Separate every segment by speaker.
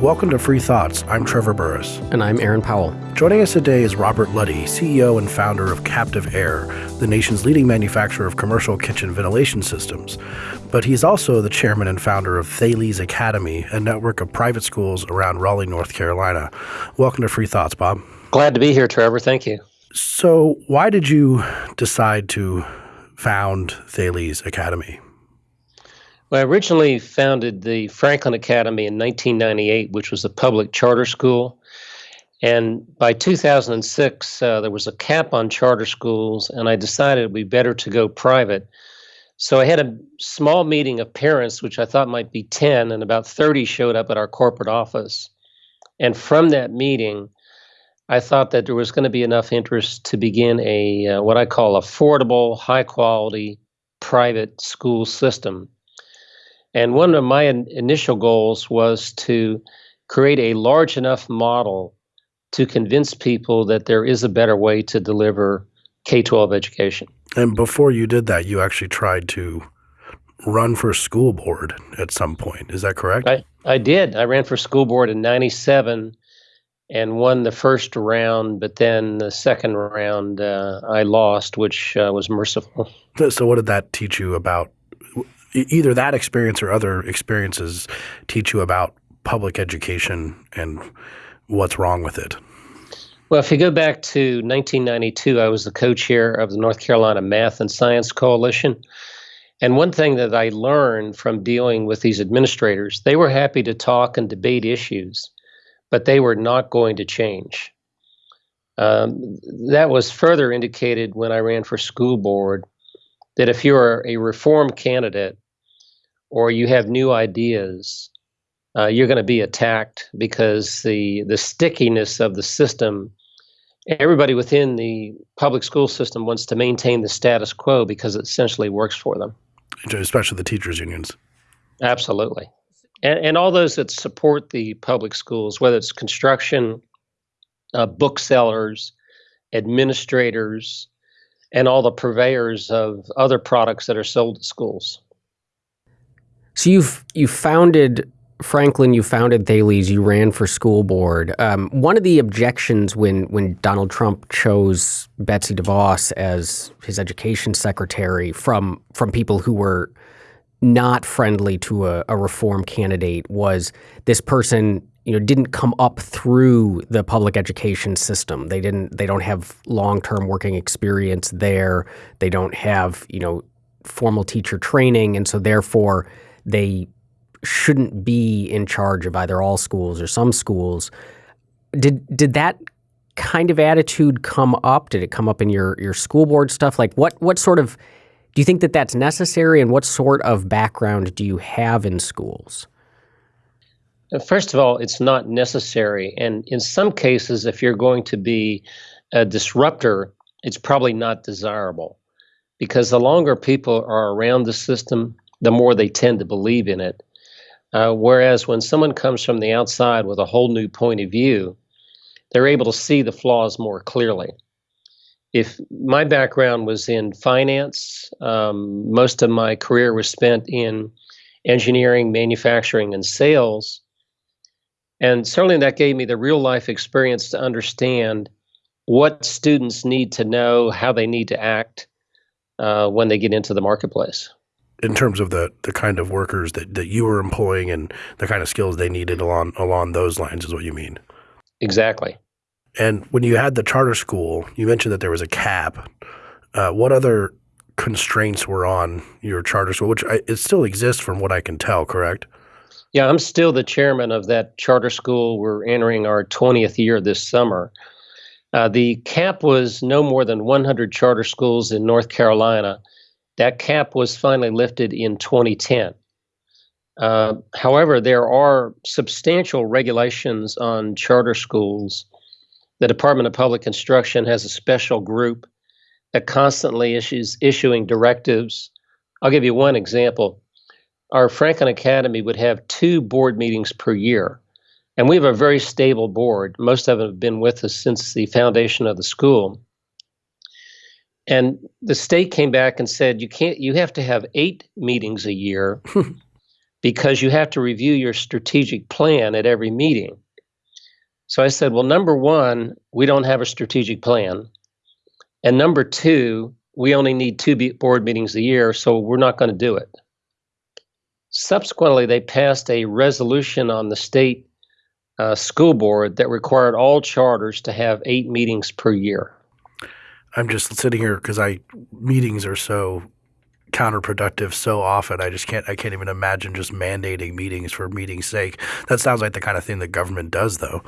Speaker 1: Welcome to Free Thoughts. I'm Trevor Burrus.
Speaker 2: And I'm Aaron Powell.
Speaker 1: Joining us today is Robert Luddy, CEO and founder of CaptiveAire, the nation's leading manufacturer of commercial kitchen ventilation systems. But he's also the chairman and founder of Thales Academy, a network of private schools around Raleigh, North Carolina. Welcome to Free Thoughts, Bob.
Speaker 3: Glad to be here, Trevor. Thank you.
Speaker 1: So, why did you decide to found Thales Academy?
Speaker 3: Well, I originally founded the Franklin Academy in 1998, which was a public charter school. And by 2006, uh, there was a cap on charter schools, and I decided it would be better to go private. So I had a small meeting of parents, which I thought might be 10, and about 30 showed up at our corporate office. And from that meeting, I thought that there was going to be enough interest to begin a uh, what I call affordable, high quality private school system. And one of my in- initial goals was to create a large enough model to convince people that there is a better way to deliver K 12 education.
Speaker 1: And before you did that, you actually tried to run for school board at some point. Is that correct?
Speaker 3: I, I did. I ran for school board in 97 and won the first round, but then the second round uh, I lost, which uh, was merciful.
Speaker 1: So, what did that teach you about either that experience or other experiences teach you about public education and what's wrong with it?
Speaker 3: Well, if you go back to 1992, I was the co chair of the North Carolina Math and Science Coalition. And one thing that I learned from dealing with these administrators, they were happy to talk and debate issues but they were not going to change. Um, that was further indicated when I ran for school board that if you're a reform candidate or you have new ideas, uh, you're going to be attacked because the the stickiness of the system. Everybody within the public school system wants to maintain the status quo because it essentially works for them.
Speaker 1: Especially the teachers' unions.
Speaker 3: Absolutely and, and all those that support the public schools, whether it's construction, uh, booksellers, administrators, and all the purveyors of other products that are sold to schools.
Speaker 2: So you've you founded Franklin, you founded Thales, you ran for school board. Um, one of the objections when when Donald Trump chose Betsy DeVos as his education secretary from from people who were not friendly to a, a reform candidate was this person you know didn't come up through the public education system. They didn't they don't have long-term working experience there. They don't have you know formal teacher training and so therefore they shouldn't be in charge of either all schools or some schools. Did did that kind of attitude come up? Did it come up in your your school board stuff? Like what what sort of do you think that that's necessary, and what sort of background do you have in schools?
Speaker 3: First of all, it's not necessary. And in some cases, if you're going to be a disruptor, it's probably not desirable because the longer people are around the system, the more they tend to believe in it. Uh, whereas when someone comes from the outside with a whole new point of view, they're able to see the flaws more clearly if my background was in finance, um, most of my career was spent in engineering, manufacturing, and sales. And certainly that gave me the real life experience to understand what students need to know, how they need to act uh, when they get into the marketplace.
Speaker 1: In terms of the, the kind of workers that, that you were employing and the kind of skills they needed along along those lines is what you mean.
Speaker 3: Exactly.
Speaker 1: And when you had the charter school, you mentioned that there was a cap. Uh, what other constraints were on your charter school, which I, it still exists from what I can tell, correct?
Speaker 3: Yeah, I'm still the chairman of that charter school. We're entering our 20th year this summer. Uh, the cap was no more than 100 charter schools in North Carolina. That cap was finally lifted in 2010. Uh, however, there are substantial regulations on charter schools the Department of Public Instruction has a special group that constantly issues issuing directives. I'll give you one example. Our Franklin Academy would have two board meetings per year. And we have a very stable board. Most of them have been with us since the foundation of the school. And the state came back and said, you can't, you have to have eight meetings a year because you have to review your strategic plan at every meeting. So I said, well, number one, we don't have a strategic plan. And number two, we only need two board meetings a year, so we're not going to do it. Subsequently, they passed a resolution on the state uh, school board that required all charters to have eight meetings per year.
Speaker 1: I'm just sitting here because I meetings are so counterproductive so often. I just can't I can't even imagine just mandating meetings for meeting's sake. That sounds like the kind of thing the government does, though.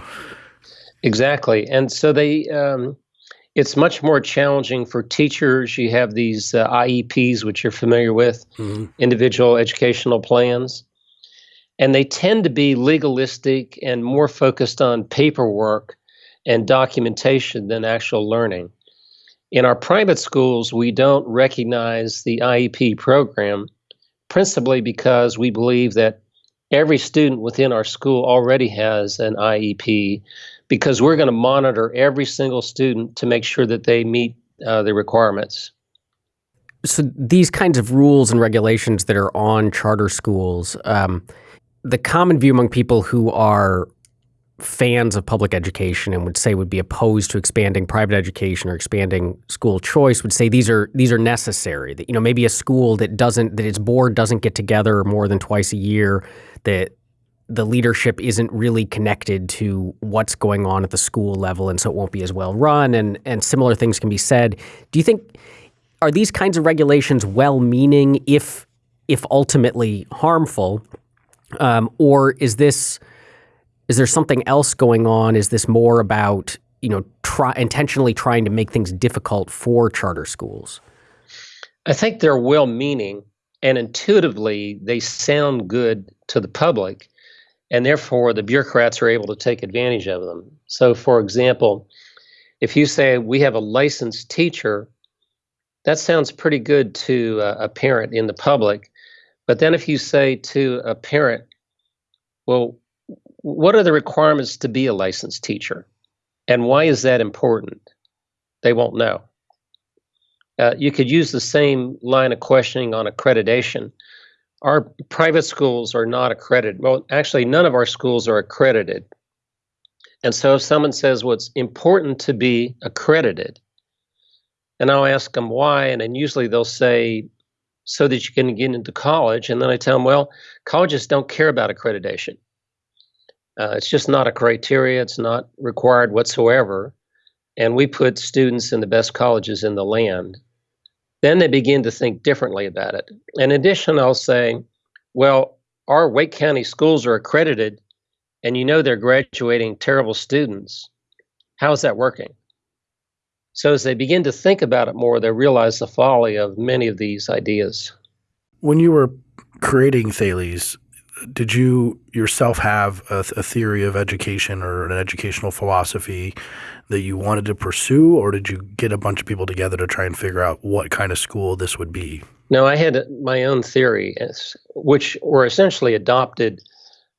Speaker 3: Exactly, and so they. Um, it's much more challenging for teachers. You have these uh, IEPs, which you're familiar with, mm-hmm. individual educational plans, and they tend to be legalistic and more focused on paperwork and documentation than actual learning. In our private schools, we don't recognize the IEP program principally because we believe that every student within our school already has an IEP because we're going to monitor every single student to make sure that they meet uh, the requirements.
Speaker 2: So these kinds of rules and regulations that are on charter schools, um, the common view among people who are fans of public education and would say would be opposed to expanding private education or expanding school choice would say these are these are necessary that you know maybe a school that doesn't that its board doesn't get together more than twice a year that the leadership isn't really connected to what's going on at the school level and so it won't be as well run and and similar things can be said do you think are these kinds of regulations well meaning if if ultimately harmful um, or is this is there something else going on? Is this more about you know try, intentionally trying to make things difficult for charter schools?
Speaker 3: I think they're well-meaning and intuitively they sound good to the public, and therefore the bureaucrats are able to take advantage of them. So, for example, if you say we have a licensed teacher, that sounds pretty good to a parent in the public. But then if you say to a parent, well, what are the requirements to be a licensed teacher? And why is that important? They won't know. Uh, you could use the same line of questioning on accreditation. Our private schools are not accredited. Well, actually, none of our schools are accredited. And so if someone says, well, important to be accredited, and I'll ask them why, and then usually they'll say, so that you can get into college. And then I tell them, well, colleges don't care about accreditation. Uh, it's just not a criteria. It's not required whatsoever. And we put students in the best colleges in the land. Then they begin to think differently about it. In addition, I'll say, well, our Wake County schools are accredited, and you know they're graduating terrible students. How is that working? So as they begin to think about it more, they realize the folly of many of these ideas.
Speaker 1: When you were creating Thales, did you yourself have a, a, theory of education or an educational philosophy that you wanted to pursue, or did you get a bunch of people together to try and figure out what kind of school this would be?
Speaker 3: No, I had my own theory, which were essentially adopted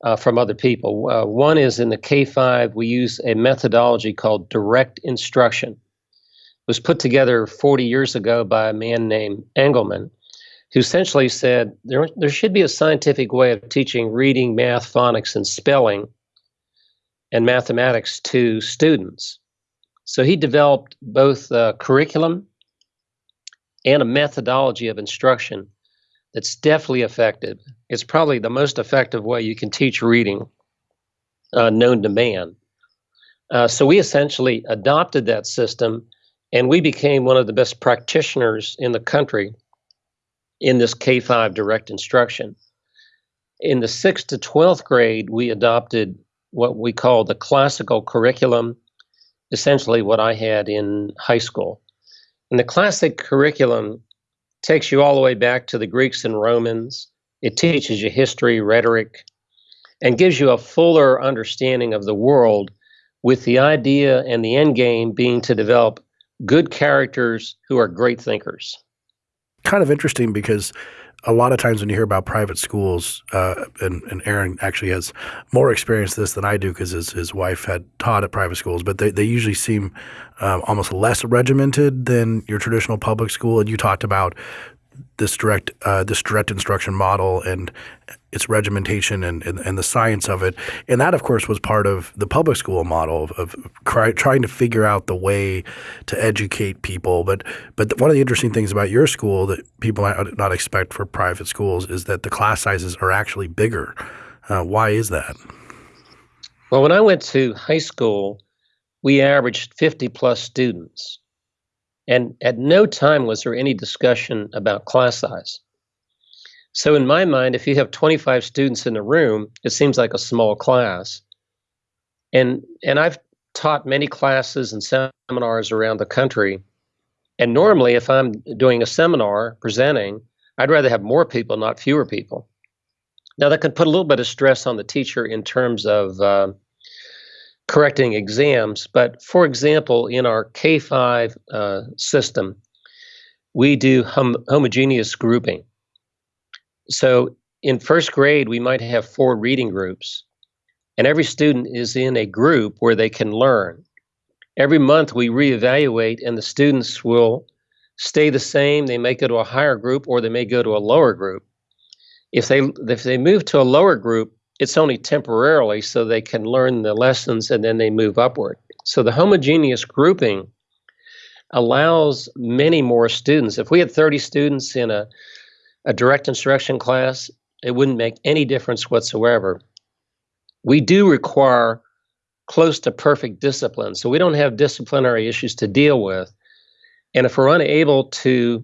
Speaker 3: uh, from other people. Uh, one is in the K 5, we use a methodology called direct instruction. It was put together 40 years ago by a man named Engelmann who essentially said there, there should be a scientific way of teaching reading, math, phonics, and spelling and mathematics to students. So he developed both a curriculum and a methodology of instruction that's definitely effective. It's probably the most effective way you can teach reading uh, known to man. Uh, so we essentially adopted that system and we became one of the best practitioners in the country in this K 5 direct instruction. In the 6th to 12th grade, we adopted what we call the classical curriculum, essentially what I had in high school. And the classic curriculum takes you all the way back to the Greeks and Romans. It teaches you history, rhetoric, and gives you a fuller understanding of the world with the idea and the end game being to develop good characters who are great thinkers
Speaker 1: kind of interesting because a lot of times when you hear about private schools, uh, and, and, Aaron actually has more experience this than I do because his, his wife had taught at private schools, but they, they usually seem um, almost less regimented than your traditional public school. And you talked about this direct uh, this direct instruction model and its regimentation and, and, and the science of it, and that of course was part of the public school model of, of cry, trying to figure out the way to educate people. But but one of the interesting things about your school that people might not expect for private schools is that the class sizes are actually bigger. Uh, why is that?
Speaker 3: Well, when I went to high school, we averaged 50 plus students. And at no time was there any discussion about class size. So, in my mind, if you have 25 students in a room, it seems like a small class. And, and I've taught many classes and seminars around the country. And normally, if I'm doing a seminar presenting, I'd rather have more people, not fewer people. Now, that can put a little bit of stress on the teacher in terms of uh, correcting exams. But for example, in our K 5 uh, system, we do hom- homogeneous grouping. So in first grade, we might have four reading groups, and every student is in a group where they can learn. Every month, we reevaluate, and the students will stay the same. They may go to a higher group or they may go to a lower group. If they if they move to a lower group, it's only temporarily so they can learn the lessons and then they move upward. So the homogeneous grouping allows many more students. If we had 30 students in a, a direct instruction class, it wouldn't make any difference whatsoever. We do require close to perfect discipline. So we don't have disciplinary issues to deal with. And if we're unable to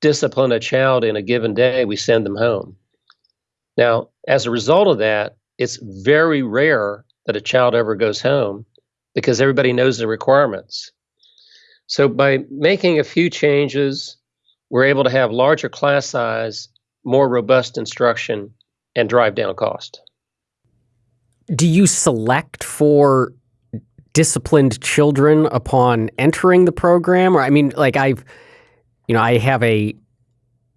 Speaker 3: discipline a child in a given day, we send them home. Now, as a result of that, it's very rare that a child ever goes home because everybody knows the requirements. So, by making a few changes, we're able to have larger class size, more robust instruction, and drive down cost.
Speaker 2: Do you select for disciplined children upon entering the program? Or, I mean, like I've, you know, I have a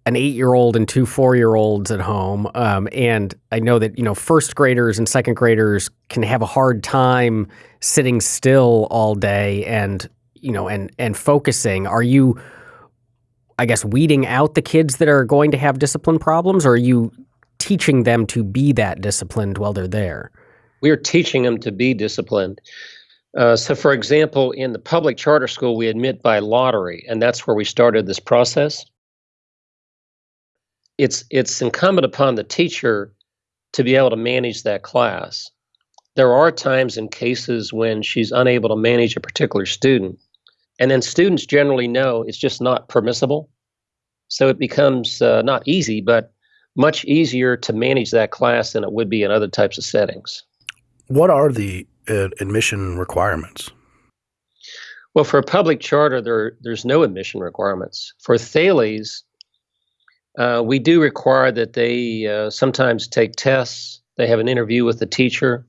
Speaker 2: an eight year old and two four year olds at home. Um, and I know that, you know, first graders and second graders can have a hard time sitting still all day and, you know, and, and focusing. Are you, I guess, weeding out the kids that are going to have discipline problems or are you teaching them to be that disciplined while they're there?
Speaker 3: We are teaching them to be disciplined. Uh, so, for example, in the public charter school, we admit by lottery, and that's where we started this process it's it's incumbent upon the teacher to be able to manage that class. There are times and cases when she's unable to manage a particular student, and then students generally know it's just not permissible. So it becomes uh, not easy, but much easier to manage that class than it would be in other types of settings.
Speaker 1: What are the uh, admission requirements?
Speaker 3: Well, for a public charter, there there's no admission requirements. For Thales, uh, we do require that they uh, sometimes take tests. They have an interview with the teacher,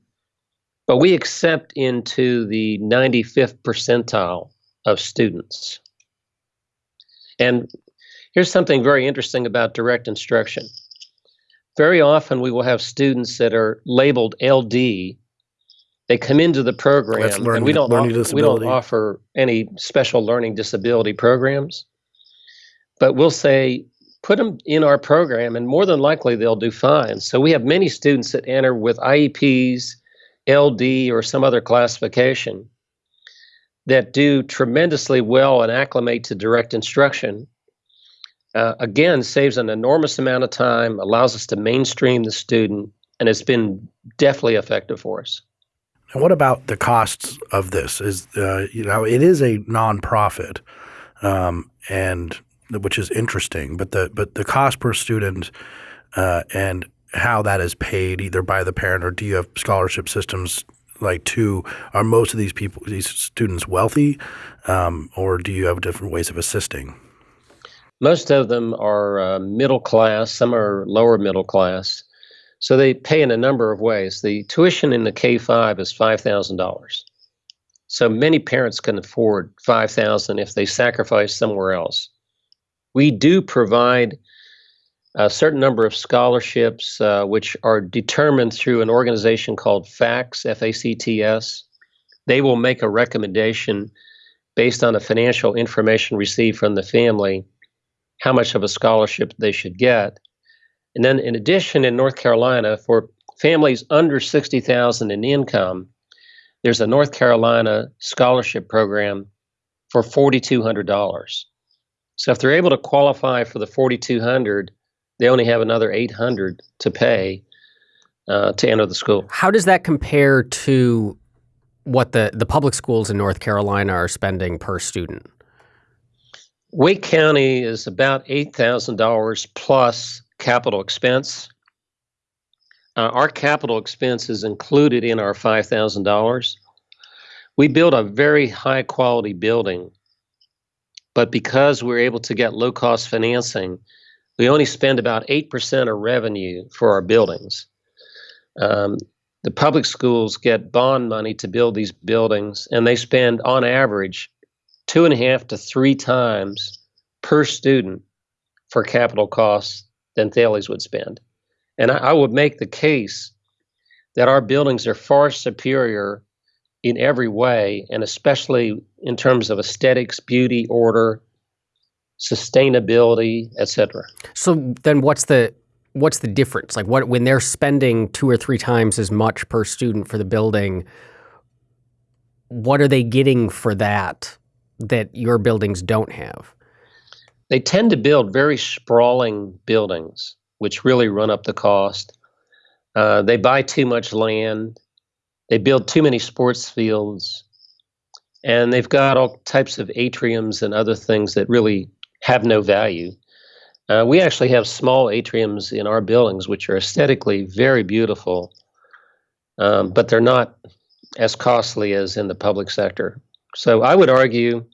Speaker 3: but we accept into the 95th percentile of students. And here's something very interesting about direct instruction. Very often, we will have students that are labeled LD. They come into the program, learning, and we don't, offer, we don't offer any special learning disability programs. But we'll say put them in our program, and more than likely they'll do fine. So we have many students that enter with IEPs, LD, or some other classification that do tremendously well and acclimate to direct instruction. Uh, again, saves an enormous amount of time, allows us to mainstream the student, and it's been definitely effective for us.
Speaker 1: And what about the costs of this? Is uh, you know it is a nonprofit, um, and which is interesting. But the but the cost per student uh, and how that is paid either by the parent or do you have scholarship systems like to are most of these people these students wealthy um, or do you have different ways of assisting?
Speaker 3: Most of them are uh, middle class. Some are lower middle class. So they pay in a number of ways. The tuition in the K five is five thousand dollars. So many parents can afford five thousand if they sacrifice somewhere else we do provide a certain number of scholarships, uh, which are determined through an organization called FACTS, F A C T S. They will make a recommendation based on the financial information received from the family how much of a scholarship they should get. And then, in addition, in North Carolina, for families under 60,000 in income, there's a North Carolina scholarship program for $4,200. So if they're able to qualify for the 4,200, they only have another 800 to pay uh, to enter the school.
Speaker 2: How does that compare to what the, the public schools in North Carolina are spending per student?
Speaker 3: Wake County is about $8,000 plus capital expense. Uh, our capital expense is included in our $5,000. We build a very high quality building, but because we're able to get low cost financing, we only spend about 8% of revenue for our buildings. Um, the public schools get bond money to build these buildings, and they spend on average two and a half to three times per student for capital costs than Thales would spend. And I, I would make the case that our buildings are far superior in every way, and especially in terms of aesthetics, beauty, order, sustainability, etc.
Speaker 2: So then, what's the what's the difference? Like, what when they're spending two or three times as much per student for the building, what are they getting for that that your buildings don't have?
Speaker 3: They tend to build very sprawling buildings, which really run up the cost. Uh, they buy too much land. They build too many sports fields. And they've got all types of atriums and other things that really have no value. Uh, we actually have small atriums in our buildings, which are aesthetically very beautiful, um, but they're not as costly as in the public sector. So I would argue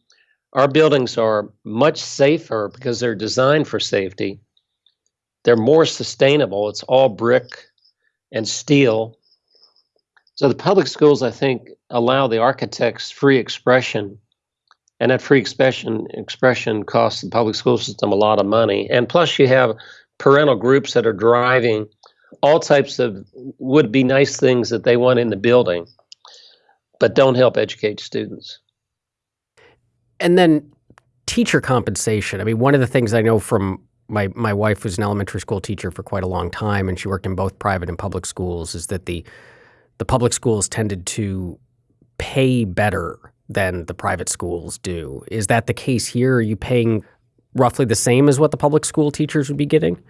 Speaker 3: our buildings are much safer because they're designed for safety. They're more sustainable. It's all brick and steel. So the public schools, I think, allow the architects free expression and that free expression expression costs the public school system a lot of money. And plus, you have parental groups that are driving all types of would be nice things that they want in the building, but don't help educate students.
Speaker 2: And then teacher compensation. I mean, one of the things I know from my my wife was an elementary school teacher for quite a long time, and she worked in both private and public schools. Is that the the public schools tended to pay better than the private schools do. Is that the case here? Are you paying roughly the same as what the public school teachers would be getting?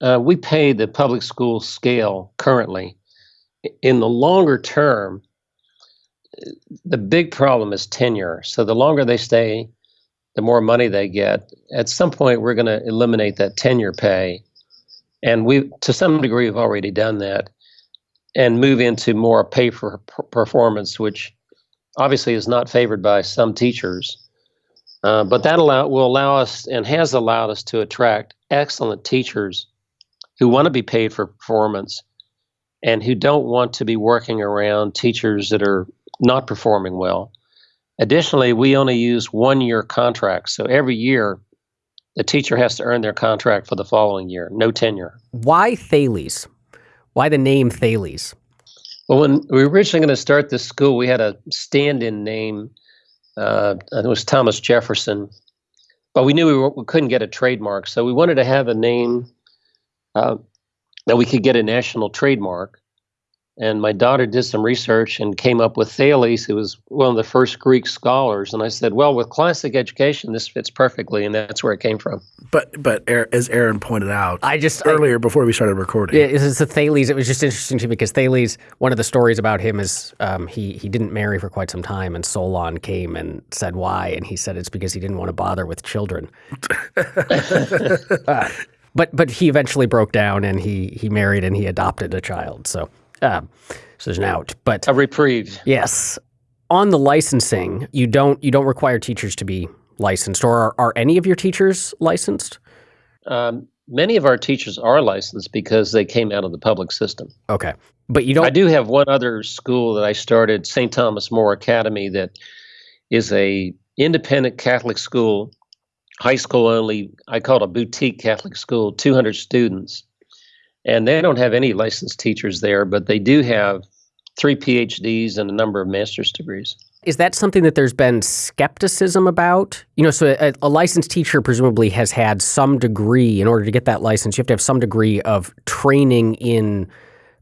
Speaker 3: Uh, we pay the public school scale currently. In the longer term, the big problem is tenure. So the longer they stay, the more money they get. At some point, we're going to eliminate that tenure pay, and we, to some degree, have already done that, and move into more pay for performance, which obviously is not favored by some teachers. Uh, but that allow, will allow us and has allowed us to attract excellent teachers who want to be paid for performance and who don't want to be working around teachers that are not performing well. Additionally, we only use one year contracts. So every year, the teacher has to earn their contract for the following year, no tenure.
Speaker 2: Why Thales? Why the name Thales?
Speaker 3: Well, when we were originally going to start this school, we had a stand-in name. Uh, it was Thomas Jefferson, but we knew we, were, we, couldn't get a trademark, so we wanted to have a name uh, that we could get a national trademark. And my daughter did some research and came up with Thales, who was one of the first Greek scholars. And I said, well, with classic education, this fits perfectly, and that's where it came from.
Speaker 1: But but as Aaron pointed out,
Speaker 2: I just
Speaker 1: earlier I, before we started recording,
Speaker 2: yeah, it's the Thales. It was just interesting to me because Thales. One of the stories about him is um, he he didn't marry for quite some time, and Solon came and said why, and he said it's because he didn't want to bother with children. uh, but but he eventually broke down and he he married and he adopted a child. So. Um, so there's an out, but
Speaker 3: a reprieve.
Speaker 2: Yes, on the licensing, you don't you don't require teachers to be licensed, or are, are any of your teachers licensed?
Speaker 3: Um, many of our teachers are licensed because they came out of the public system.
Speaker 2: Okay, but you don't. I
Speaker 3: do have one other school that I started, St. Thomas More Academy, that is a independent Catholic school, high school only. I call it a boutique Catholic school, 200 students and they don't have any licensed teachers there, but they do have three PhDs and a number of master's degrees.
Speaker 2: is that something that there's been skepticism about? You know, so a, a, licensed teacher presumably has had some degree, in order to get that license, you have to have some degree of training in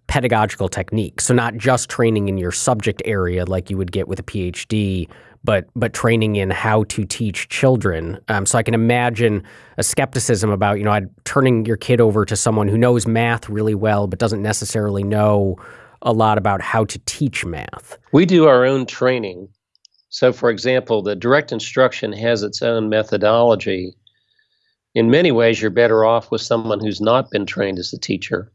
Speaker 2: pedagogical techniques. So not just training in your subject area like you would get with a PhD, but but training in how to teach children. Um, so I can imagine a skepticism about you know turning your kid over to someone who knows math really well but doesn't necessarily know a lot about how to teach math.
Speaker 3: We do our own training. So, for example, the direct instruction has its own methodology. In many ways, you're better off with someone who's not been trained as a teacher.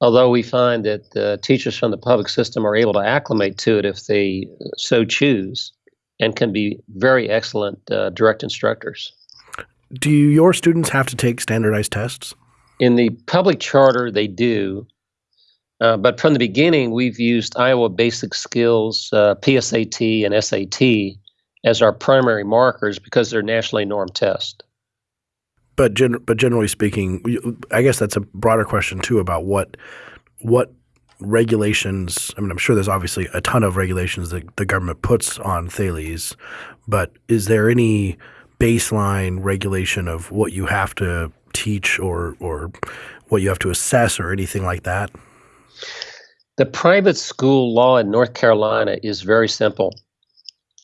Speaker 3: Although we find that the teachers from the public system are able to acclimate to it if they so choose and can be very excellent uh, direct instructors.
Speaker 1: Do your students have to take standardized tests?
Speaker 3: In the public charter, they do. Uh, but from the beginning, we've used Iowa Basic Skills, uh, PSAT, and SAT as our primary markers because they're nationally normed tests.
Speaker 1: But gen- but generally speaking, I guess that's a broader question too about what what regulations. I mean, I'm sure there's obviously a ton of regulations that the government puts on Thales, but is there any baseline regulation of what you have to teach or or what you have to assess or anything like that?
Speaker 3: The private school law in North Carolina is very simple.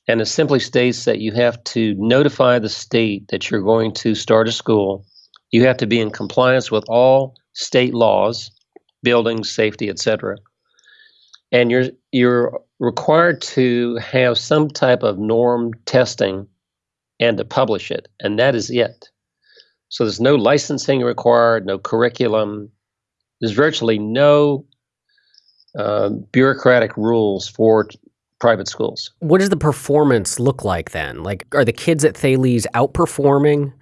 Speaker 3: And it simply states that you have to notify the state that you're going to start a school. You have to be in compliance with all state laws, buildings, safety, etc. And you're you're required to have some type of norm testing and to publish it, and that is it. So there's no licensing required, no curriculum. There's virtually no uh, bureaucratic rules for private schools.
Speaker 2: What does the performance look like then? Like, are the kids at Thales outperforming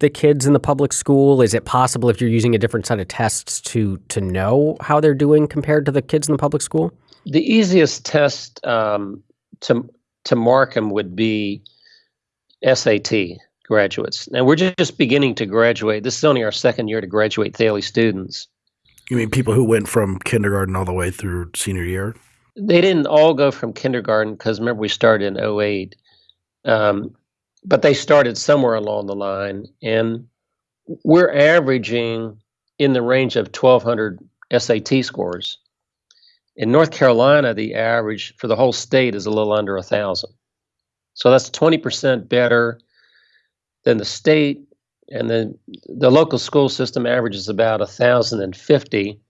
Speaker 2: the kids in the public school? Is it possible if you're using a different set of tests to to know how they're doing compared to the kids in the public school?
Speaker 3: The easiest test um, to to mark them would be SAT graduates. And we're just beginning to graduate. This is only our second year to graduate Thales students.
Speaker 1: You mean people who went from kindergarten all the way through senior year?
Speaker 3: They didn't all go from kindergarten because remember we started in 08. Um, but they started somewhere along the line. And we're averaging in the range of 1,200 SAT scores. In North Carolina, the average for the whole state is a little under a 1,000. So that's 20% better than the state and the the local school system averages about 1050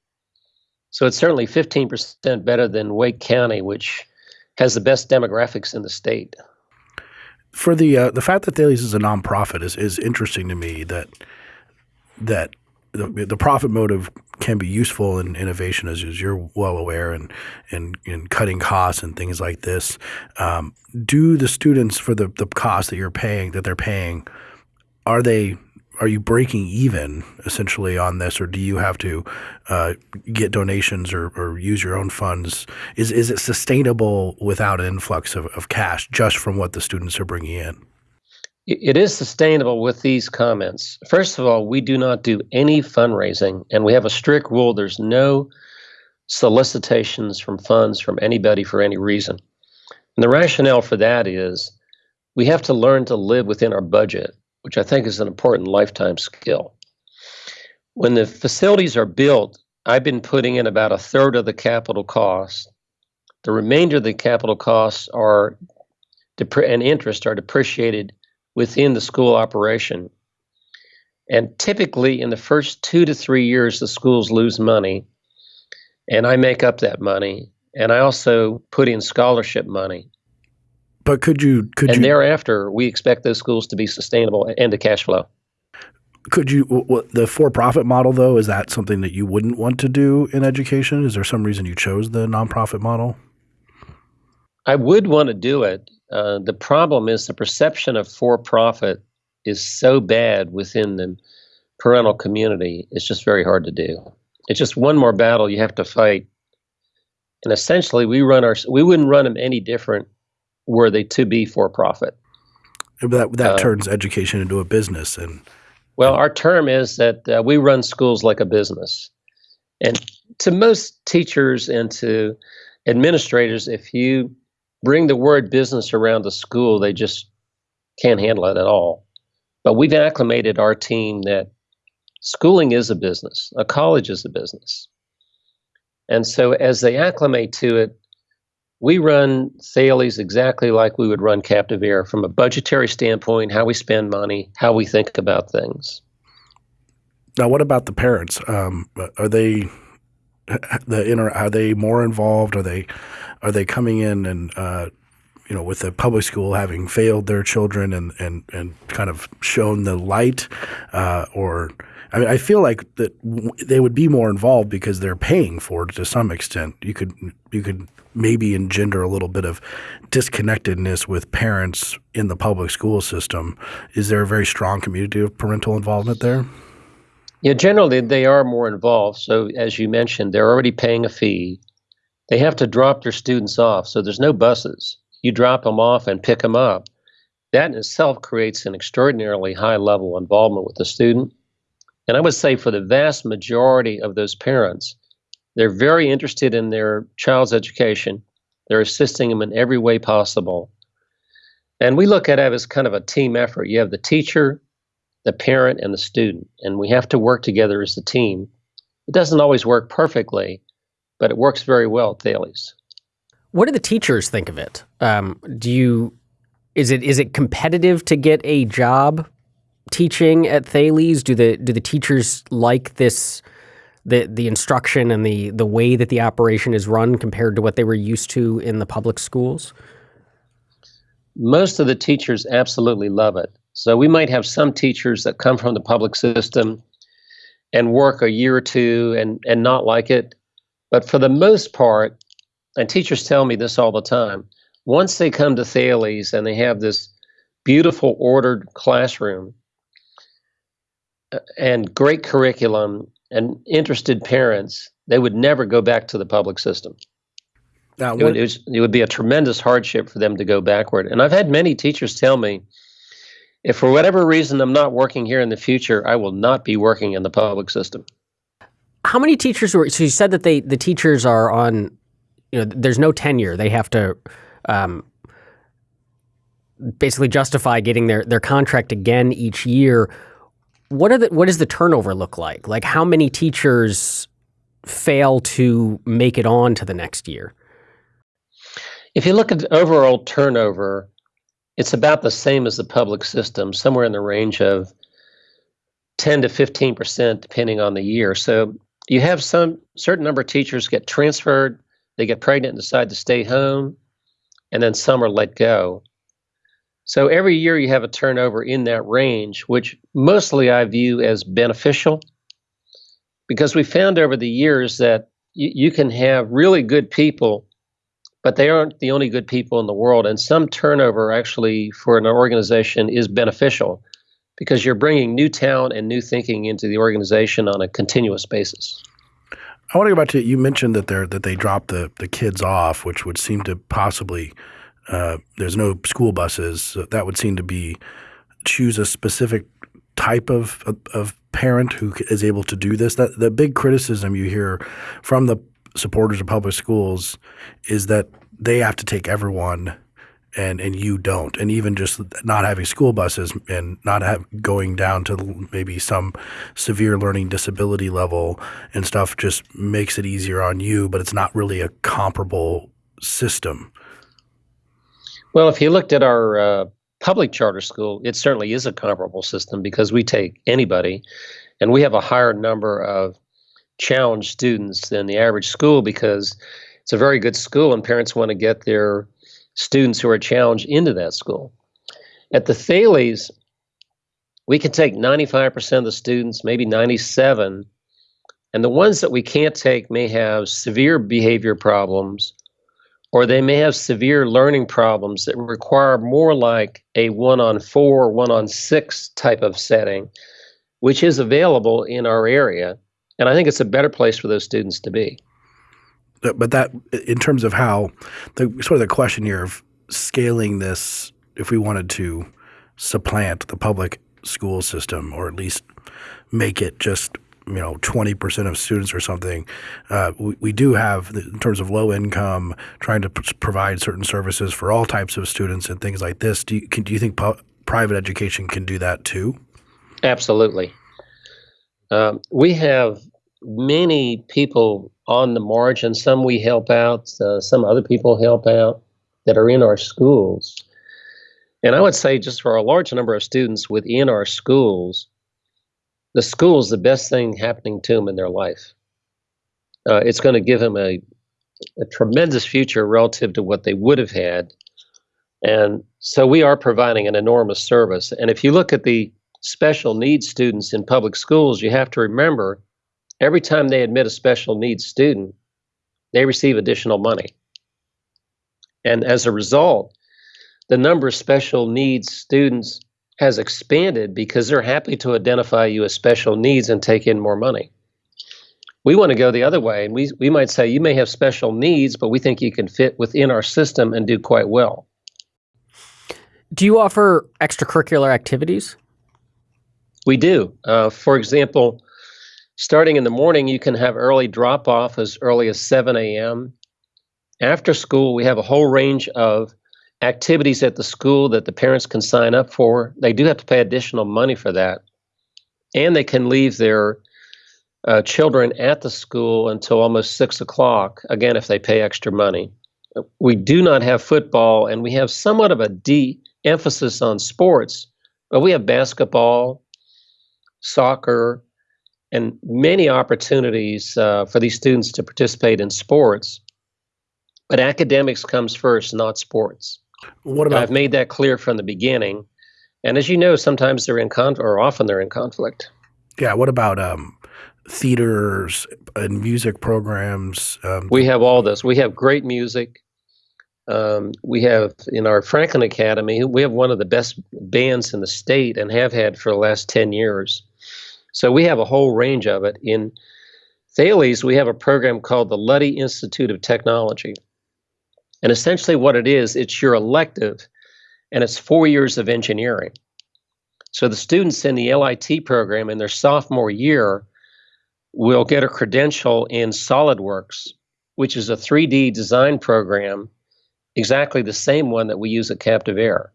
Speaker 3: so it's certainly 15% better than Wake County which has the best demographics in the state
Speaker 1: for the uh, the fact that Thales is a nonprofit is is interesting to me that that the, the profit motive can be useful in innovation, as, as you're well aware, and in, in, cutting costs and things like this. Um, do the students for the the cost that you're paying that they're paying, are they are you breaking even essentially on this, or do you have to uh, get donations or, or, use your own funds? Is is it sustainable without an influx of, of cash just from what the students are bringing in?
Speaker 3: It is sustainable with these comments. First of all, we do not do any fundraising, and we have a strict rule: there's no solicitations from funds from anybody for any reason. And the rationale for that is we have to learn to live within our budget which I think is an important lifetime skill. When the facilities are built, I've been putting in about a third of the capital cost. The remainder of the capital costs are and interest are depreciated within the school operation. And typically, in the first two to three years, the schools lose money, and I make up that money. And I also put in scholarship money.
Speaker 1: But could you could
Speaker 3: and
Speaker 1: you,
Speaker 3: thereafter we expect those schools to be sustainable and to cash flow.
Speaker 1: Could you what, the for-profit model though is that something that you wouldn't want to do in education? Is there some reason you chose the nonprofit model?
Speaker 3: I would want to do it. Uh, the problem is the perception of for-profit is so bad within the parental community. It's just very hard to do. It's just one more battle you have to fight. And essentially, we run our we wouldn't run them any different were they to be for profit.
Speaker 1: That that uh, turns education into a business, and
Speaker 3: well, our term is that uh, we run schools like a business, and to most teachers and to administrators, if you bring the word business around the school, they just can't handle it at all. But we've acclimated our team that schooling is a business, a college is a business. And so as they acclimate to it, we run Thales exactly like we would run CaptiveAire from a budgetary standpoint, how we spend money, how we think about things.
Speaker 1: Now, what about the parents? Um, are they the inter, are they more involved? Are they are they coming in and uh, you know with the public school having failed their children and and and kind of shown the light, uh, or I mean, I feel like that they would be more involved because they're paying for it to some extent. You could you could maybe engender a little bit of disconnectedness with parents in the public school system. Is there a very strong community of parental involvement there?
Speaker 3: Yeah, generally they are more involved. So as you mentioned, they're already paying a fee. They have to drop their students off, so there's no buses. You drop them off and pick them up. That in itself creates an extraordinarily high level involvement with the student. And I would say for the vast majority of those parents, they're very interested in their child's education. They're assisting them in every way possible. And we look at it as kind of a team effort. You have the teacher, the parent, and the student, and we have to work together as a team. It doesn't always work perfectly, but it works very well at Thales.
Speaker 2: What do the teachers think of it? Um, do you is it is it competitive to get a job teaching at Thales? Do the do the teachers like this the the instruction and the the way that the operation is run compared to what they were used to in the public schools?
Speaker 3: Most of the teachers absolutely love it. So we might have some teachers that come from the public system and work a year or two and and not like it, but for the most part, and teachers tell me this all the time, once they come to Thales and they have this beautiful ordered classroom uh, and great curriculum and interested parents, they would never go back to the public system. Now, it, would, it, was, it would be a tremendous hardship for them to go backward. And I've had many teachers tell me, if for whatever reason I'm not working here in the future, I will not be working in the public system.
Speaker 2: How many teachers were? So you said that they the teachers are on. You know, there's no tenure. They have to um, basically justify getting their their contract again each year what are the what does the turnover look like? Like how many teachers fail to make it on to the next year?
Speaker 3: If you look at the overall turnover, it's about the same as the public system, somewhere in the range of 10 to 15 percent, depending on the year. So you have some certain number of teachers get transferred, they get pregnant and decide to stay home, and then some are let go. So every year you have a turnover in that range, which mostly I view as beneficial because we found over the years that you, you can have really good people, but they aren't the only good people in the world. And some turnover actually for an organization is beneficial because you're bringing new talent and new thinking into the organization on a continuous basis.
Speaker 1: I want to go back to you mentioned that they that they drop the the kids off, which would seem to possibly uh, there's no school buses. So that would seem to be choose a specific type of, of, of parent who is able to do this. That the big criticism you hear from the supporters of public schools is that they have to take everyone and and you don't and even just not having school buses and not have going down to maybe some severe learning disability level and stuff just makes it easier on you but it's not really a comparable system
Speaker 3: well, if you looked at our uh, public charter school, it certainly is a comparable system because we take anybody, and we have a higher number of challenged students than the average school because it's a very good school and parents want to get their students who are challenged into that school. At the Thales, we can take 95% of the students, maybe 97, and the ones that we can't take may have severe behavior problems or they may have severe learning problems that require more like a one on four, one on six type of setting, which is available in our area. And I think it's a better place for those students to be.
Speaker 1: But that, in terms of how, the sort of the question here of scaling this, if we wanted to supplant the public school system or at least make it just you know 20% of students or something uh, we, we, do have in terms of low income trying to provide certain services for all types of students and things like this. Do you, can, do you think private education can do that too?
Speaker 3: Absolutely. Um, we have many people on the margin. Some we help out uh, some other people help out that are in our schools. And i would say just for a large number of students within our schools the school is the best thing happening to them in their life. Uh, it's going to give them a, a tremendous future relative to what they would have had. And so we are providing an enormous service. And if you look at the special needs students in public schools, you have to remember every time they admit a special needs student, they receive additional money. And as a result, the number of special needs students has expanded because they're happy to identify you as special needs and take in more money. We want to go the other way. And we, we might say you may have special needs, but we think you can fit within our system and do quite well.
Speaker 2: Do you offer extracurricular activities?
Speaker 3: We do. Uh, for example, starting in the morning, you can have early drop off as early as 7 a.m. After school, we have a whole range of activities at the school that the parents can sign up for. They do have to pay additional money for that. And they can leave their uh, children at the school until almost six o'clock, again, if they pay extra money. We do not have football, and we have somewhat of a de emphasis on sports, but we have basketball, soccer, and many opportunities uh, for these students to participate in sports. But academics comes first, not sports. What about? I've made that clear from the beginning. And as you know, sometimes they're in conflict, or often they're in conflict.
Speaker 1: Yeah. What about um, theaters and music programs?
Speaker 3: Um, we have all this. We have great music. Um, we have in our Franklin Academy, we have one of the best bands in the state and have had for the last 10 years. So we have a whole range of it. In Thales, we have a program called the Luddy Institute of Technology. And essentially, what it is, it's your elective, and it's four years of engineering. So the students in the LIT program in their sophomore year will get a credential in SolidWorks, which is a 3D design program, exactly the same one that we use at CaptiveAire.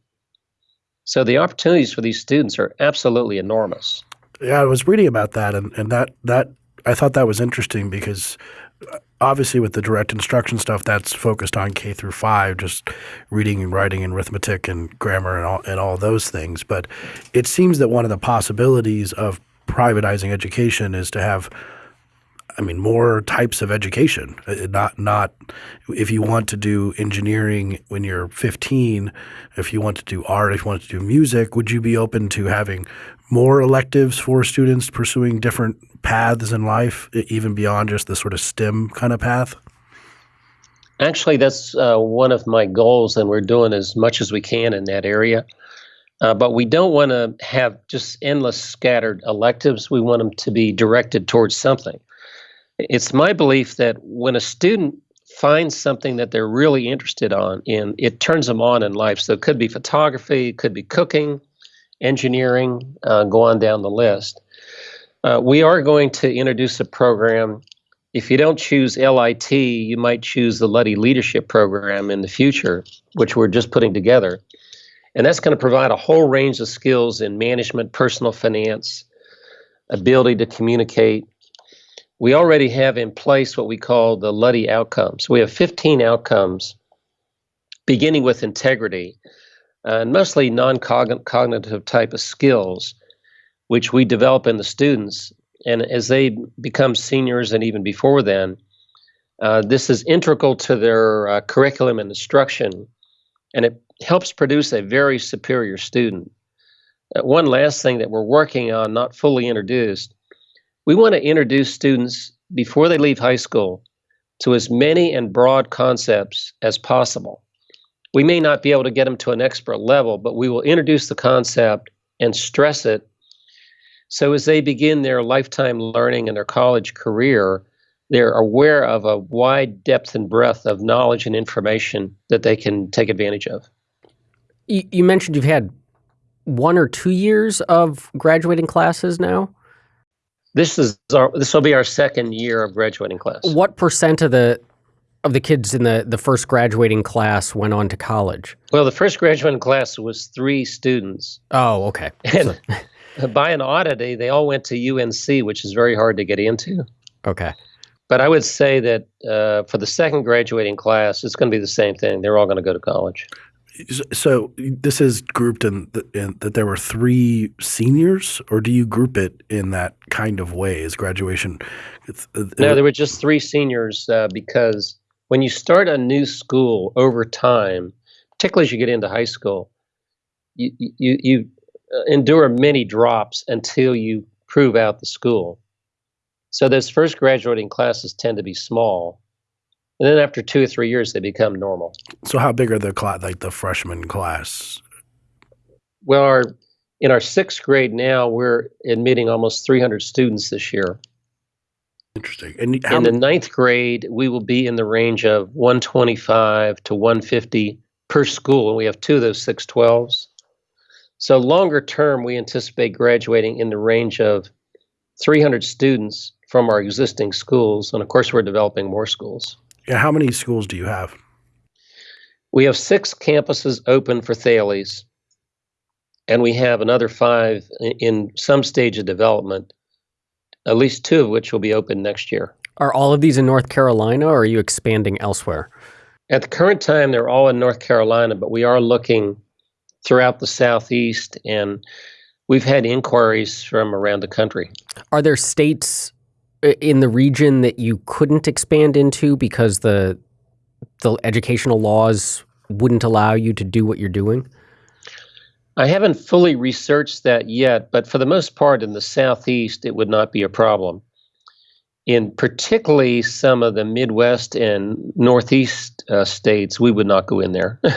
Speaker 3: So the opportunities for these students are absolutely enormous.
Speaker 1: Yeah, I was reading about that, and, and that that I thought that was interesting because obviously with the direct instruction stuff that's focused on K through 5 just reading and writing and arithmetic and grammar and all and all those things. But it seems that one of the possibilities of privatizing education is to have I mean more types of education uh, not not if you want to do engineering when you're 15 if you want to do art if you want to do music would you be open to having more electives for students pursuing different paths in life, even beyond just the sort of STEM kind of path?
Speaker 3: Actually, that's uh, one of my goals, and we're doing as much as we can in that area. Uh, but we don't want to have just endless scattered electives. We want them to be directed towards something. It's my belief that when a student finds something that they're really interested on in, it turns them on in life. So it could be photography, it could be cooking, engineering, uh, go on down the list. Uh, we are going to introduce a program. If you don't choose LIT, you might choose the Luddy Leadership Program in the future, which we're just putting together. And that's going to provide a whole range of skills in management, personal finance, ability to communicate. We already have in place what we call the Luddy outcomes. We have 15 outcomes, beginning with integrity, uh, and mostly non cognitive type of skills which we develop in the students. And as they become seniors and even before then, uh, this is integral to their uh, curriculum and instruction, and it helps produce a very superior student. Uh, one last thing that we're working on, not fully introduced, we want to introduce students before they leave high school to as many and broad concepts as possible. We may not be able to get them to an expert level, but we will introduce the concept and stress it so as they begin their lifetime learning and their college career, they're aware of a wide depth and breadth of knowledge and information that they can take advantage of.
Speaker 2: You, you mentioned you've had one or two years of graduating classes now.
Speaker 3: This is our, this will be our second year of graduating class.
Speaker 2: What percent of the of the kids in the the first graduating class went on to college?
Speaker 3: Well, the first graduating class was three students.
Speaker 2: Oh, okay.
Speaker 3: And by an oddity, they all went to UNC, which is very hard to get into.
Speaker 2: Okay.
Speaker 3: But I would say that uh, for the second graduating class, it's going to be the same thing. They're all going to go to college.
Speaker 1: So this is grouped in, the, in, that there were three seniors, or do you group it in that kind of way as graduation?
Speaker 3: Uh, no, there were just three seniors uh, because when you start a new school over time, particularly as you get into high school, you you, you uh, endure many drops until you prove out the school. So those first graduating classes tend to be small, and then after two or three years, they become normal.
Speaker 1: So how big are the class, like the freshman class?
Speaker 3: Well, our in our sixth grade now, we're admitting almost 300 students this year.
Speaker 1: Interesting.
Speaker 3: And in the ninth grade, we will be in the range of 125 to 150 per school, and we have two of those 612s. So longer term, we anticipate graduating in the range of 300 students from our existing schools, and of course, we're developing more schools.
Speaker 1: Yeah, how many schools do you have?
Speaker 3: We have six campuses open for Thales, and we have another five in some stage of development, at least two of which will be open next year.
Speaker 2: Are all of these in North Carolina, or are you expanding elsewhere?
Speaker 3: At the current time, they're all in North Carolina, but we are looking throughout the southeast, and we've had inquiries from around the country.
Speaker 2: Are there states in the region that you couldn't expand into because the the educational laws wouldn't allow you to do what you're doing?
Speaker 3: I haven't fully researched that yet, but for the most part in the southeast it would not be a problem. In particularly some of the Midwest and Northeast uh, states, we would not go in there.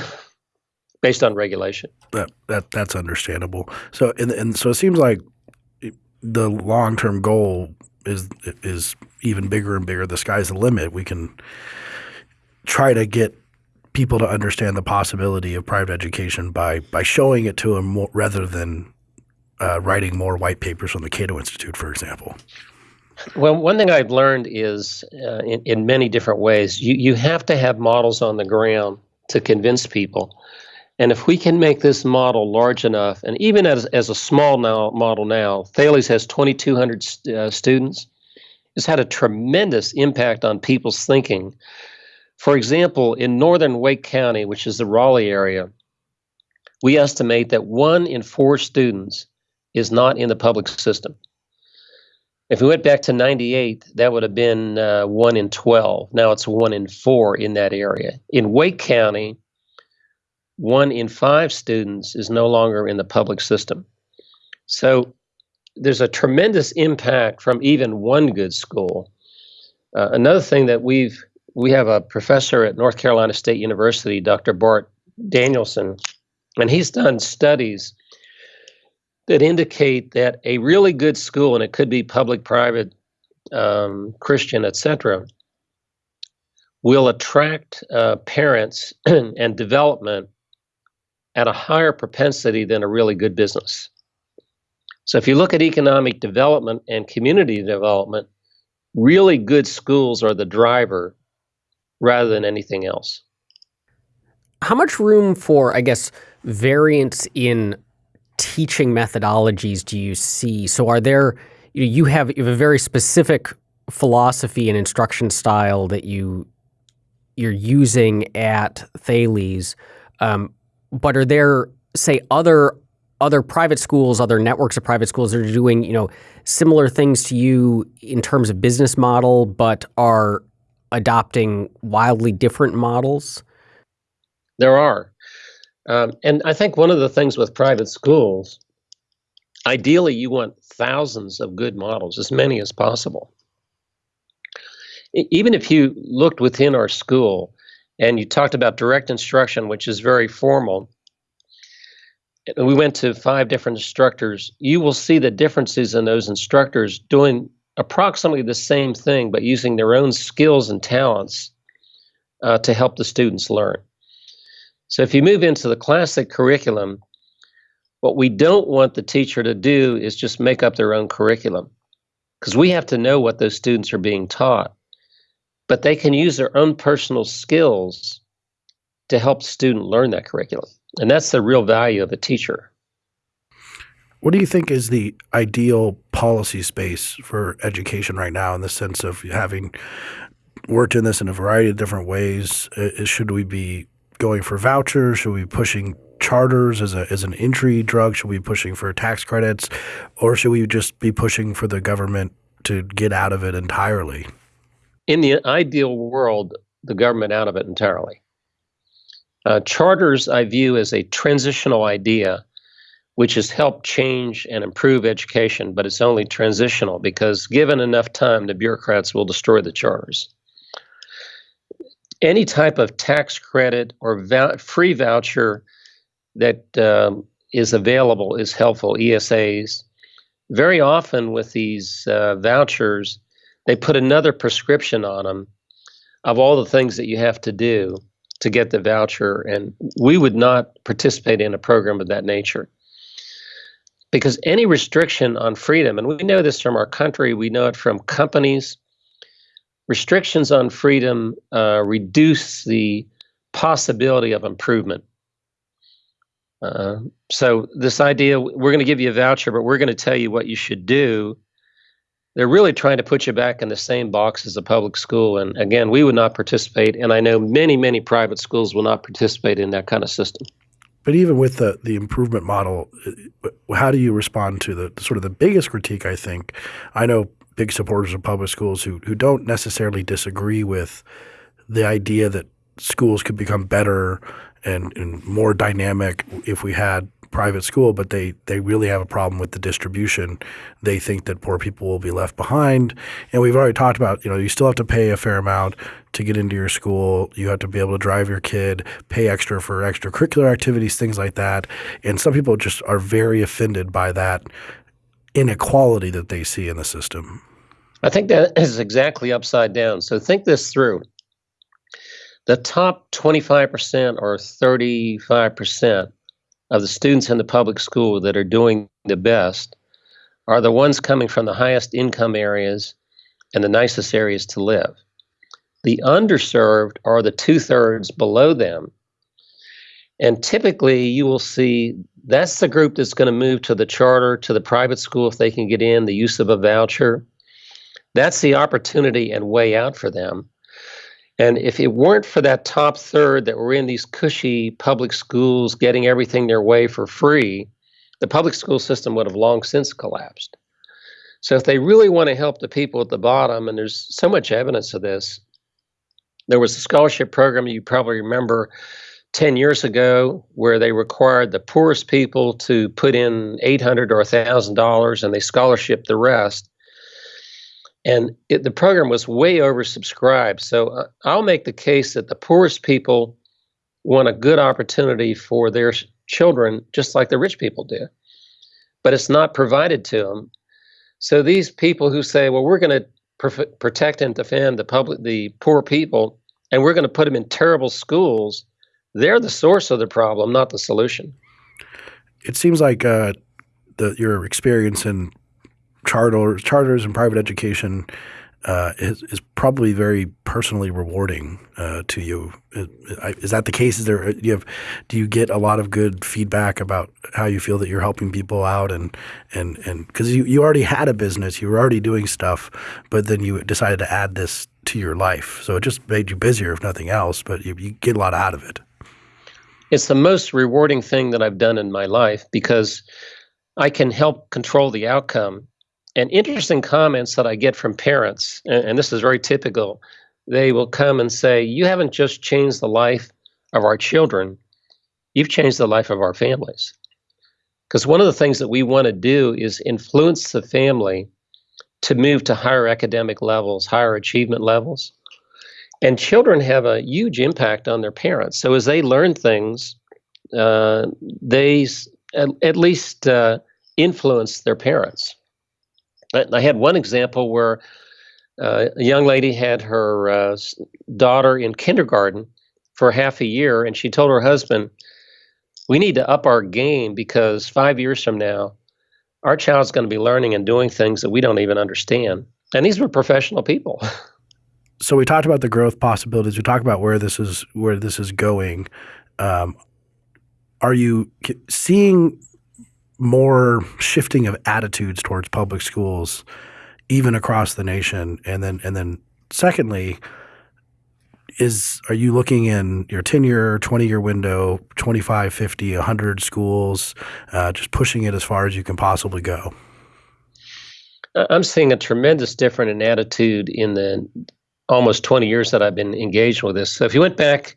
Speaker 3: based on regulation.
Speaker 1: That that that's understandable. So and and so it seems like the long term goal is is even bigger and bigger. The sky's the limit. We can try to get people to understand the possibility of private education by by showing it to them more, rather than uh, writing more white papers from the Cato Institute, for example.
Speaker 3: Well, one thing I've learned is uh, in, in many different ways, you, you have to have models on the ground to convince people. And if we can make this model large enough, and even as, as a small now, model now, Thales has 2,200 st- uh, students. It's had a tremendous impact on people's thinking. For example, in northern Wake County, which is the Raleigh area, we estimate that one in four students is not in the public system. If we went back to 98, that would have been uh, one in 12. Now it's one in four in that area. In Wake County, one in five students is no longer in the public system. So there's a tremendous impact from even one good school. Uh, another thing that we've we have a professor at North Carolina State University, Dr. Bart Danielsen, and he's done studies that indicate that a really good school, and it could be public, private, um, Christian, etc., will attract uh, parents and development at a higher propensity than a really good business. So if you look at economic development and community development, really good schools are the driver rather than anything else.
Speaker 2: How much room for, I guess, variance in teaching methodologies do you see? So are there you, have you have a very specific philosophy and instruction style that you you're using at Thales. Um, but are there say other other private schools, other networks of private schools that are doing, you know, similar things to you in terms of business model, but are adopting wildly different models?
Speaker 3: There are. Um, and I think one of the things with private schools, ideally, you want thousands of good models, as many as possible. Even if you looked within our school, and you talked about direct instruction, which is very formal. We went to five different instructors. You will see the differences in those instructors doing approximately the same thing, but using their own skills and talents uh, to help the students learn. So if you move into the classic curriculum, what we don't want the teacher to do is just make up their own curriculum because we have to know what those students are being taught. But they can use their own personal skills to help student learn that curriculum. And that's the real value of a teacher.
Speaker 1: What do you think is the ideal policy space for education right now in the sense of having worked in this in a variety of different ways? Uh, uh, should we be going for vouchers? Should we be pushing charters as a as an entry drug? Should we be pushing for tax credits, or should we just be pushing for the government to get out of it entirely?
Speaker 3: In the ideal world, the government out of it entirely. Uh, charters I view as a transitional idea, which has helped change and improve education, but it's only transitional because given enough time, the bureaucrats will destroy the charters. Any type of tax credit or free voucher that um, is available is helpful, ESAs. Very often with these uh, vouchers, they put another prescription on them of all the things that you have to do to get the voucher, and we would not participate in a program of that nature. Because any restriction on freedom, and we know this from our country, we know it from companies, restrictions on freedom uh, reduce the possibility of improvement. Uh, so, this idea we're going to give you a voucher, but we're going to tell you what you should do they're really trying to put you back in the same box as a public school. And again, we would not participate. And I know many, many private schools will not participate in that kind of system.
Speaker 1: But even with the the improvement model, uh, how do you respond to the sort of the biggest critique? I think I know big supporters of public schools who who don't necessarily disagree with the idea that schools could become better and, and more dynamic if we had private school, but they they really have a problem with the distribution. They think that poor people will be left behind, and we've already talked about you know you still have to pay a fair amount to get into your school. You have to be able to drive your kid, pay extra for extracurricular activities, things like that. And some people just are very offended by that inequality that they see in the system.
Speaker 3: I think that is exactly upside down. So think this through. The top 25% or 35% of the students in the public school that are doing the best are the ones coming from the highest income areas and the nicest areas to live. The underserved are the two thirds below them. And typically, you will see that's the group that's going to move to the charter, to the private school if they can get in, the use of a voucher. That's the opportunity and way out for them. And if it weren't for that top third that were in these cushy public schools getting everything their way for free, the public school system would have long since collapsed. So if they really want to help the people at the bottom, and there's so much evidence of this, there was a scholarship program you probably remember 10 years ago where they required the poorest people to put in 800 or $1,000 and they scholarship the rest and it, the program was way oversubscribed. So uh, I'll make the case that the poorest people want a good opportunity for their children, just like the rich people do, but it's not provided to them. So these people who say, "Well, we're going to pr- protect and defend the public, the poor people, and we're going to put them in terrible schools," they're the source of the problem, not the solution.
Speaker 1: It seems like uh, the, your experience in charters, charters and private education uh, is, is, probably very personally rewarding uh, to you. Is, is, that the case? Is there do you have do you get a lot of good feedback about how you feel that you're helping people out and and and because you, you already had a business, you were already doing stuff, but then you decided to add this to your life, so it just made you busier, if nothing else. But you, you get a lot out of it.
Speaker 3: It's the most rewarding thing that I've done in my life because I can help control the outcome and interesting comments that I get from parents, and, and this is very typical. They will come and say, You haven't just changed the life of our children, you've changed the life of our families. Because one of the things that we want to do is influence the family to move to higher academic levels, higher achievement levels. And children have a huge impact on their parents. So as they learn things, uh, they at, at least uh, influence their parents. I had one example where uh, a young lady had her uh, daughter in kindergarten for half a year, and she told her husband, "We need to up our game because five years from now, our child's going to be learning and doing things that we don't even understand. And these were professional people.
Speaker 1: so we talked about the growth possibilities. We talked about where this is where this is going. Um, are you seeing more shifting of attitudes towards public schools, even across the nation? And then, and then, secondly, is are you looking in your 10 year 20 year window 25 50 100 schools uh, just pushing it as far as you can possibly go
Speaker 3: i'm seeing a tremendous difference in attitude in the almost 20 years that i've been engaged with this so if you went back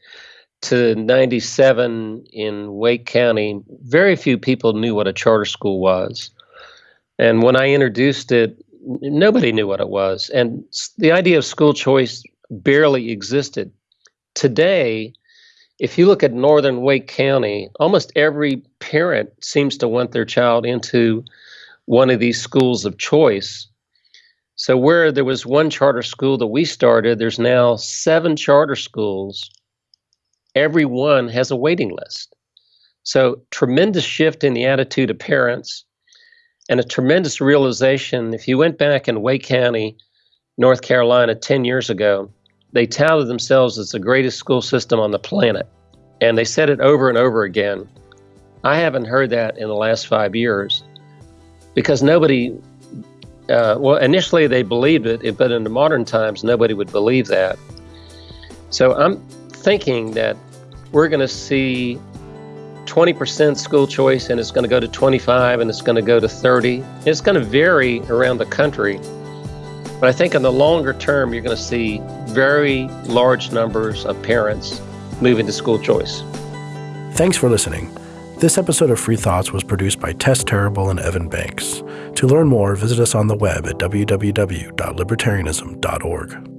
Speaker 3: to 97 in Wake County, very few people knew what a charter school was. And when I introduced it, nobody knew what it was. And the idea of school choice barely existed. Today, if you look at northern Wake County, almost every parent seems to want their child into one of these schools of choice. So, where there was one charter school that we started, there's now seven charter schools everyone has a waiting list. So, tremendous shift in the attitude of parents and a tremendous realization. If you went back in Wake County, North Carolina, 10 years ago, they touted themselves as the greatest school system on the planet. And they said it over and over again. I haven't heard that in the last five years because nobody, uh, well, initially they believed it, but in the modern times, nobody would believe that. So I'm thinking that we're going to see 20% school choice and it's going to go to 25 and it's going to go to 30. It's going to vary around the country. But I think in the longer term, you're going to see very large numbers of parents moving to school choice.
Speaker 1: Thanks for listening. This episode of Free Thoughts was produced by Tess Terrible and Evan Banks. To learn more, visit us on the web at www.libertarianism.org.